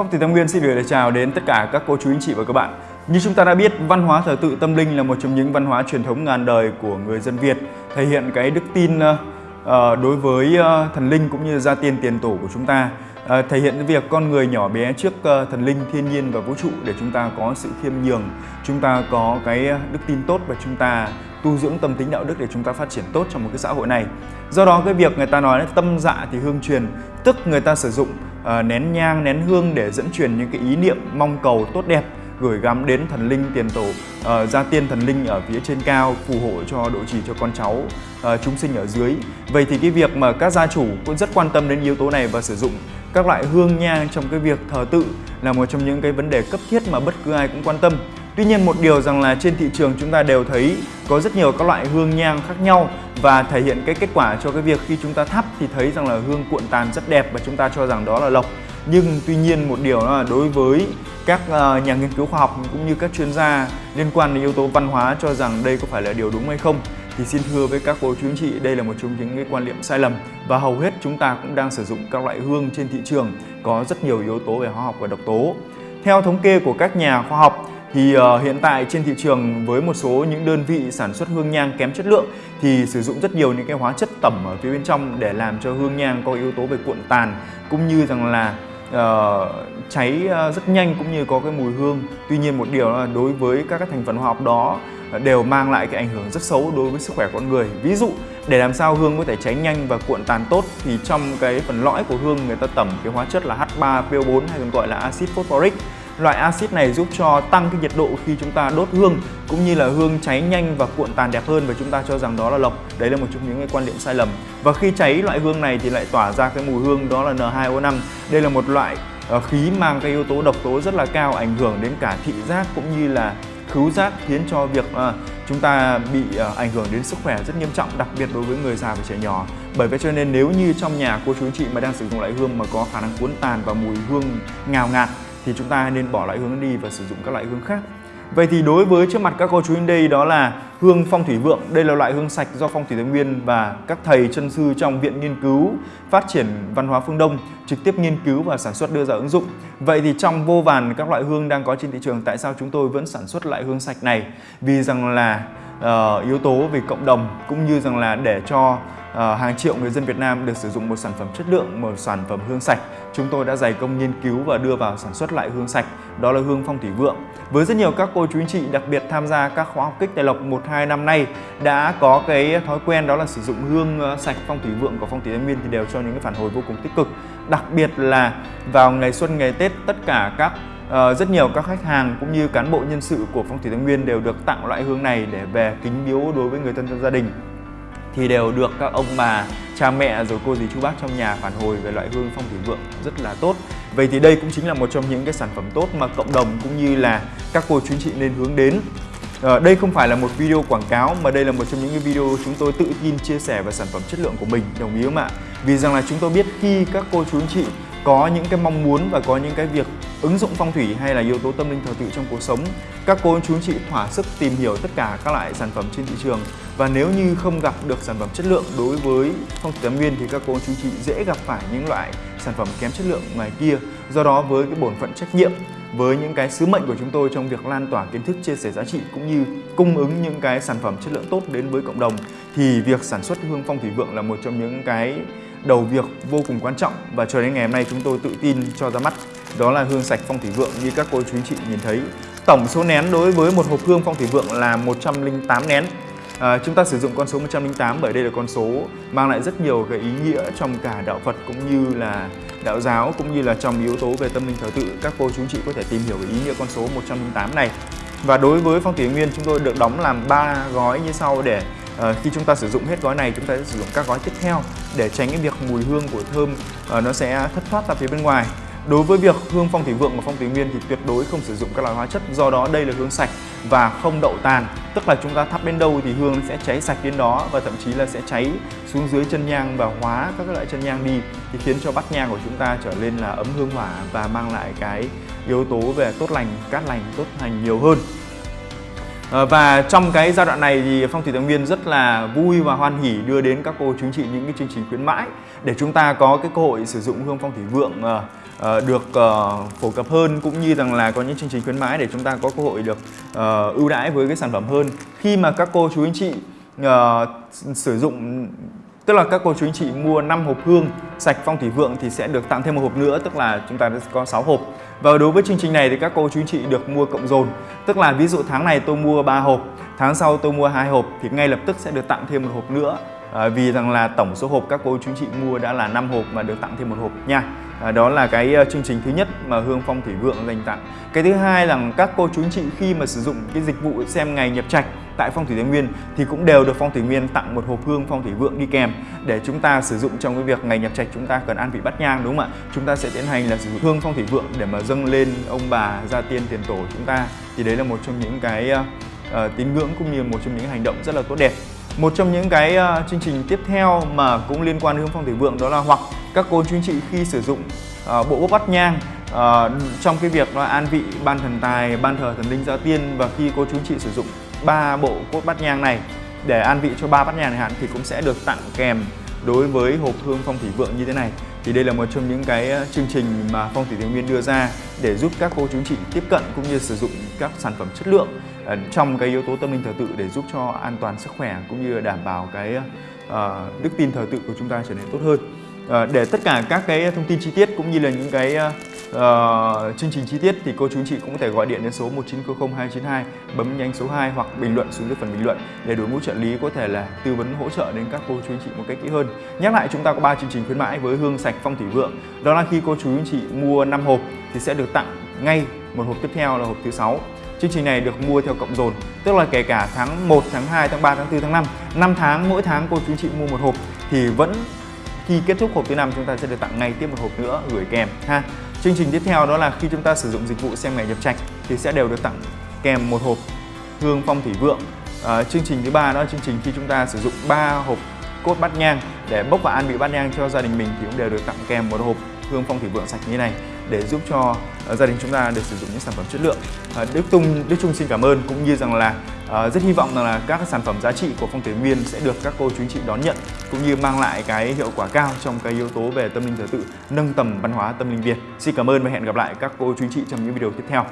Phong Thủy Tâm Nguyên xin gửi lời chào đến tất cả các cô chú anh chị và các bạn. Như chúng ta đã biết, văn hóa thờ tự tâm linh là một trong những văn hóa truyền thống ngàn đời của người dân Việt, thể hiện cái đức tin ờ, ờ, đối với ờ, thần linh cũng như gia tiên tiền tổ của chúng ta. Thể hiện cái việc con người nhỏ bé trước thần linh, thiên nhiên và vũ trụ để chúng ta có sự khiêm nhường, chúng ta có cái đức tin tốt và chúng ta tu dưỡng tâm tính đạo đức để chúng ta phát triển tốt trong một cái xã hội này. Do đó cái việc người ta nói là tâm dạ thì hương truyền, tức người ta sử dụng uh, nén nhang, nén hương để dẫn truyền những cái ý niệm mong cầu tốt đẹp gửi gắm đến thần linh tiền tổ uh, gia tiên thần linh ở phía trên cao phù hộ cho độ trì cho con cháu uh, chúng sinh ở dưới vậy thì cái việc mà các gia chủ cũng rất quan tâm đến yếu tố này và sử dụng các loại hương nhang trong cái việc thờ tự là một trong những cái vấn đề cấp thiết mà bất cứ ai cũng quan tâm Tuy nhiên một điều rằng là trên thị trường chúng ta đều thấy có rất nhiều các loại hương nhang khác nhau và thể hiện cái kết quả cho cái việc khi chúng ta thắp thì thấy rằng là hương cuộn tàn rất đẹp và chúng ta cho rằng đó là lộc. Nhưng tuy nhiên một điều là đối với các ờ, nhà nghiên cứu khoa học cũng như các chuyên gia liên quan đến yếu tố văn hóa cho rằng đây có phải là điều đúng hay không, thì xin thưa với các cô chú anh chị, đây là một trong những cái quan niệm sai lầm và hầu hết chúng ta cũng đang sử dụng các loại hương trên thị trường có rất nhiều yếu tố về hóa học và độc tố. Theo thống kê của các nhà khoa học thì uh, hiện tại trên thị trường với một số những đơn vị sản xuất hương nhang kém chất lượng thì sử dụng rất nhiều những cái hóa chất tẩm ở phía bên trong để làm cho hương nhang có yếu tố về cuộn tàn cũng như rằng là uh, cháy ờ, rất nhanh cũng như có cái mùi hương. Tuy nhiên một điều là đối với các cái thành phần hóa học đó đều mang lại cái ảnh hưởng rất xấu đối với sức khỏe con người. Ví dụ để làm sao hương có thể cháy nhanh và cuộn tàn tốt thì trong cái phần lõi của hương người ta tẩm cái hóa chất là H3PO4 hay còn gọi là axit phosphoric Loại axit này giúp cho tăng cái nhiệt độ khi chúng ta đốt hương cũng như là hương cháy nhanh và cuộn tàn đẹp hơn và chúng ta cho rằng đó là lộc. Đấy là một trong những cái quan điểm sai lầm. Và khi cháy loại hương này thì lại tỏa ra cái mùi hương đó là N2O5. Đây là một loại ờ, khí mang cái yếu tố độc tố rất là cao ảnh hưởng đến cả thị giác cũng như là khứu giác khiến cho việc uh, chúng ta bị uh, ảnh hưởng đến sức khỏe rất nghiêm trọng đặc biệt đối với người già và trẻ nhỏ bởi vậy cho nên nếu như trong nhà cô chú anh chị mà đang sử dụng loại hương mà có khả năng cuốn tàn và mùi hương ngào ngạt thì chúng ta nên bỏ loại hương đi và sử dụng các loại hương khác. Vậy thì đối với trước mặt các cô chú anh đây đó là hương phong thủy vượng. Đây là loại hương sạch do phong thủy Thái Nguyên và các thầy chân sư trong Viện Nghiên cứu Phát triển Văn hóa Phương Đông trực tiếp nghiên cứu và sản xuất đưa ra ứng dụng. Vậy thì trong vô vàn các loại hương đang có trên thị trường, tại sao chúng tôi vẫn sản xuất loại hương sạch này? Vì rằng là uh, yếu tố về cộng đồng cũng như rằng là để cho uh, hàng triệu người dân Việt Nam được sử dụng một sản phẩm chất lượng, một sản phẩm hương sạch. Chúng tôi đã dày công nghiên cứu và đưa vào sản xuất lại hương sạch, đó là hương phong thủy vượng. Với rất nhiều các cô chú anh chị đặc biệt tham gia các khóa học kích tài lộc 1-2 năm nay đã có cái thói quen đó là sử dụng hương ờ, sạch phong thủy vượng của phong thủy Thái Nguyên thì đều cho những cái phản hồi vô cùng tích cực. Đặc biệt là vào ngày xuân ngày Tết tất cả các Uh, rất nhiều các khách hàng cũng như cán bộ nhân sự của Phong thủy Thái Nguyên đều được tặng loại hương này để về kính biếu đối với người thân trong gia đình thì đều được các ông bà, cha mẹ rồi cô dì chú bác trong nhà phản hồi về loại hương phong thủy vượng rất là tốt. Vậy thì đây cũng chính là một trong những cái sản phẩm tốt mà cộng đồng cũng như là các cô chú anh chị nên hướng đến. À, đây không phải là một video quảng cáo mà đây là một trong những cái video chúng tôi tự tin chia sẻ về sản phẩm chất lượng của mình, đồng ý không ạ? Vì rằng là chúng tôi biết khi các cô chú anh chị có những cái mong muốn và có những cái việc ứng dụng phong thủy hay là yếu tố tâm linh thờ tự trong cuộc sống. Các cô chú chị thỏa sức tìm hiểu tất cả các loại sản phẩm trên thị trường. Và nếu như không gặp được sản phẩm chất lượng đối với phong thủy tam nguyên thì các cô chú chị dễ gặp phải những loại sản phẩm kém chất lượng ngoài kia. Do đó với cái bổn phận trách nhiệm, với những cái sứ mệnh của chúng tôi trong việc lan tỏa kiến thức chia sẻ giá trị cũng như cung ứng những cái sản phẩm chất lượng tốt đến với cộng đồng, thì việc sản xuất hương phong thủy vượng là một trong những cái đầu việc vô cùng quan trọng. Và cho đến ngày hôm nay chúng tôi tự tin cho ra mắt đó là hương sạch phong thủy vượng như các cô chú anh chị nhìn thấy. Tổng số nén đối với một hộp hương phong thủy vượng là 108 nén. À, chúng ta sử dụng con số 108 bởi đây là con số mang lại rất nhiều cái ý nghĩa trong cả đạo Phật cũng như là đạo giáo cũng như là trong yếu tố về tâm linh thờ tự. Các cô chú anh chị có thể tìm hiểu về ý nghĩa con số 108 này. Và đối với phong thủy nguyên chúng tôi được đóng làm 3 gói như sau để uh, khi chúng ta sử dụng hết gói này chúng ta sẽ sử dụng các gói tiếp theo để tránh cái việc mùi hương của thơm uh, nó sẽ thất thoát ra phía bên ngoài. Đối với việc hương phong thủy vượng và phong thủy nguyên thì tuyệt đối không sử dụng các loại hóa chất do đó đây là hương sạch và không đậu tàn tức là chúng ta thắp đến đâu thì hương sẽ cháy sạch đến đó và thậm chí là sẽ cháy xuống dưới chân nhang và hóa các loại chân nhang đi thì khiến cho bát nhang của chúng ta trở lên là ấm hương hỏa và mang lại cái yếu tố về tốt lành, cát lành, tốt lành nhiều hơn. Ờ, và trong cái giai đoạn này thì Phong Thủy Tài Nguyên rất là vui và hoan hỉ đưa đến các cô chú chị những cái chương trình khuyến mãi để chúng ta có cái cơ hội sử dụng hương phong thủy vượng ờ, ờ, được phổ cập hơn cũng như rằng là có những chương trình khuyến mãi để chúng ta có cơ hội được ưu đãi với cái sản phẩm hơn. Khi mà các cô chú anh chị sử dụng tức là các cô chú anh chị mua 5 hộp hương sạch phong thủy vượng thì sẽ được tặng thêm một hộp nữa tức là chúng ta có 6 hộp. Và đối với chương trình này thì các cô chú anh chị được mua cộng dồn. Tức là ví dụ tháng này tôi mua 3 hộp tháng sau tôi mua hai hộp thì ngay lập tức sẽ được tặng thêm một hộp nữa. À, vì rằng là tổng số hộp các cô chú anh chị mua đã là 5 hộp mà được tặng thêm một hộp nha. À, đó là cái uh, chương trình thứ nhất mà Hương Phong Thủy Vượng dành tặng. Cái thứ hai là các cô chú anh chị khi mà sử dụng cái dịch vụ xem ngày nhập trạch tại Phong Thủy Thái Nguyên thì cũng đều được Phong Thủy Nguyên tặng một hộp hương Phong Thủy Vượng đi kèm để chúng ta sử dụng trong cái việc ngày nhập trạch chúng ta cần an vị bắt nhang đúng không ạ? Chúng ta sẽ tiến hành là sử dụng hương Phong Thủy Vượng để mà dâng lên ông bà gia tiên tiền tổ chúng ta thì đấy là một trong những cái uh, tín ngưỡng cũng như một trong những hành động rất là tốt đẹp. Một trong những cái uh, chương trình tiếp theo mà cũng liên quan đến hương Phong Thủy Vượng đó là hoặc các cô chú anh chị khi sử dụng uh, bộ bốc bắt nhang uh, trong cái việc là an vị ban thần tài, ban thờ thần linh gia tiên và khi cô chú anh chị sử dụng ba bộ cốt bát nhang này. Để an vị cho ba bát nhang này hạn thì cũng sẽ được tặng kèm đối với hộp hương phong thủy vượng như thế này. Thì đây là một trong những cái ờ, chương trình mà phong thủy thái nguyên đưa ra để giúp các cô chú chị tiếp cận cũng như sử dụng các sản phẩm chất lượng ờ, trong cái yếu tố tâm linh thờ tự để giúp cho an toàn sức khỏe cũng như đảm bảo cái uh, đức tin thờ tự của chúng ta trở nên tốt hơn. Uh, để tất cả các cái thông tin chi tiết cũng như là những cái uh, chương trình chi tiết thì cô chú chị cũng có thể gọi điện đến số 1900292 bấm nhanh số 2 hoặc bình luận xuống dưới phần bình luận để đội ngũ trợ lý có thể là tư vấn hỗ trợ đến các cô chú chị một cách kỹ hơn. Nhắc lại chúng ta có 3 chương trình khuyến mãi với hương sạch phong thủy vượng. Đó là khi cô chú chị mua 5 hộp thì sẽ được tặng ngay một hộp tiếp theo là hộp thứ 6. Chương trình này được mua theo cộng dồn, tức là kể cả tháng 1, tháng 2, tháng 3, tháng 4, tháng 5, 5 tháng mỗi tháng cô chú chị mua một hộp thì vẫn khi kết thúc hộp thứ năm chúng ta sẽ được tặng ngay tiếp một hộp nữa gửi kèm ha. Chương trình tiếp theo đó là khi chúng ta sử dụng dịch vụ xem ngày nhập trạch thì sẽ đều được tặng kèm một hộp hương phong thủy vượng. À, chương trình thứ ba đó là chương trình khi chúng ta sử dụng 3 hộp cốt bát nhang để bốc và an vị bát nhang cho gia đình mình thì cũng đều được tặng kèm một hộp hương phong thủy vượng sạch như này để giúp cho à, gia đình chúng ta được sử dụng những sản phẩm chất lượng. À, Đức Tung Đức Trung xin cảm ơn cũng như rằng là À, rất hy vọng rằng là các sản phẩm giá trị của phong thủy viên sẽ được các cô chú anh chị đón nhận cũng như mang lại cái hiệu quả cao trong cái yếu tố về tâm linh thờ tự, nâng tầm văn hóa tâm linh Việt. Xin cảm ơn và hẹn gặp lại các cô chú anh chị trong những video tiếp theo.